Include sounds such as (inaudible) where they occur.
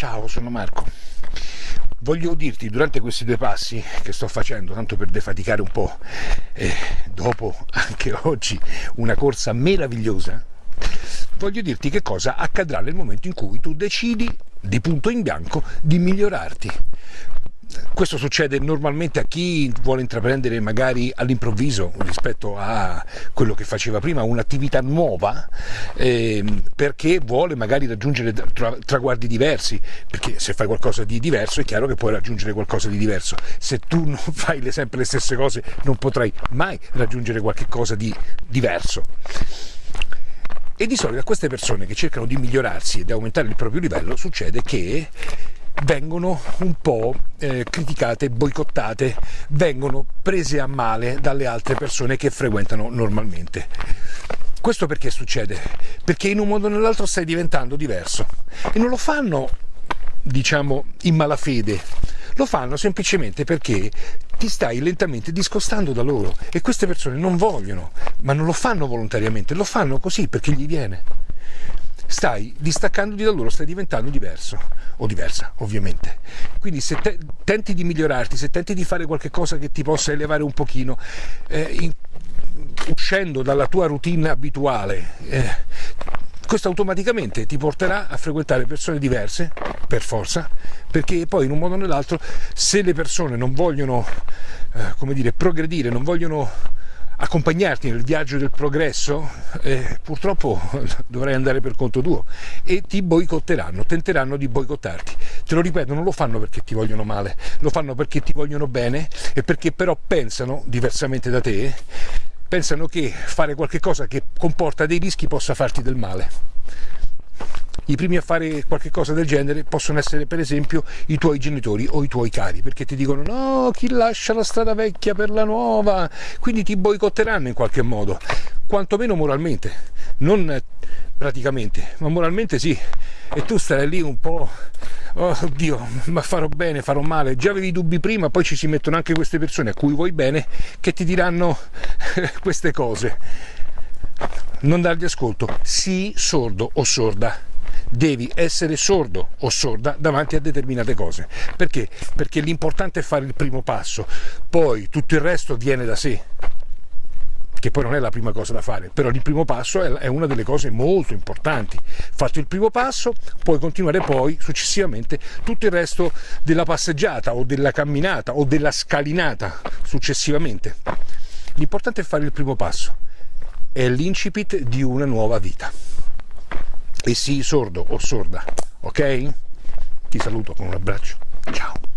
Ciao, sono Marco. Voglio dirti durante questi due passi che sto facendo, tanto per defaticare un po', e dopo anche oggi una corsa meravigliosa, voglio dirti che cosa accadrà nel momento in cui tu decidi di punto in bianco di migliorarti questo succede normalmente a chi vuole intraprendere magari all'improvviso rispetto a quello che faceva prima un'attività nuova eh, perché vuole magari raggiungere tra, traguardi diversi perché se fai qualcosa di diverso è chiaro che puoi raggiungere qualcosa di diverso. Se tu (laughs) non fai le, sempre le stesse cose non potrai mai raggiungere qualcosa di diverso. E di solito a queste persone che cercano di migliorarsi e di aumentare il proprio livello succede che vengono un po' eh, criticate, boicottate, vengono prese a male dalle altre persone che frequentano normalmente. Questo perché succede? Perché in un modo o nell'altro stai diventando diverso e non lo fanno, diciamo, in malafede, lo fanno semplicemente perché ti stai lentamente discostando da loro e queste persone non vogliono, ma non lo fanno volontariamente, lo fanno così perché gli viene stai distaccandoti da loro, stai diventando diverso o diversa ovviamente. Quindi se te, tenti di migliorarti, se tenti di fare qualcosa che ti possa elevare un pochino, eh, in, uscendo dalla tua routine abituale, eh, questo automaticamente ti porterà a frequentare persone diverse, per forza, perché poi in un modo o nell'altro, se le persone non vogliono, eh, come dire, progredire, non vogliono accompagnarti nel viaggio del progresso, eh, purtroppo (laughs) dovrai andare per conto tuo e ti boicotteranno, tenteranno di boicottarti. Te lo ripeto, non lo fanno perché ti vogliono male, lo fanno perché ti vogliono bene e perché però pensano, diversamente da te, pensano che fare qualcosa che comporta dei rischi possa farti del male i primi a fare qualcosa del genere possono essere per esempio i tuoi genitori o i tuoi cari, perché ti dicono no, chi lascia la strada vecchia per la nuova, quindi ti boicotteranno in qualche modo, quantomeno moralmente, non praticamente, ma moralmente sì, e tu starai lì un po', oh oddio, ma farò bene, farò male, già avevi dubbi prima, poi ci si mettono anche queste persone a cui vuoi bene che ti diranno queste cose. Non dargli ascolto, sii sordo o sorda devi essere sordo o sorda davanti a determinate cose. Perché? Perché l'importante è fare il primo passo, poi tutto il resto viene da sé che poi non è la prima cosa da fare, però il primo passo è una delle cose molto importanti. Fatto il primo passo, puoi continuare poi successivamente tutto il resto della passeggiata o della camminata o della scalinata successivamente. L'importante è fare il primo passo, è l'incipit di una nuova vita e sii sordo o sorda, ok? Ti saluto con un abbraccio, ciao!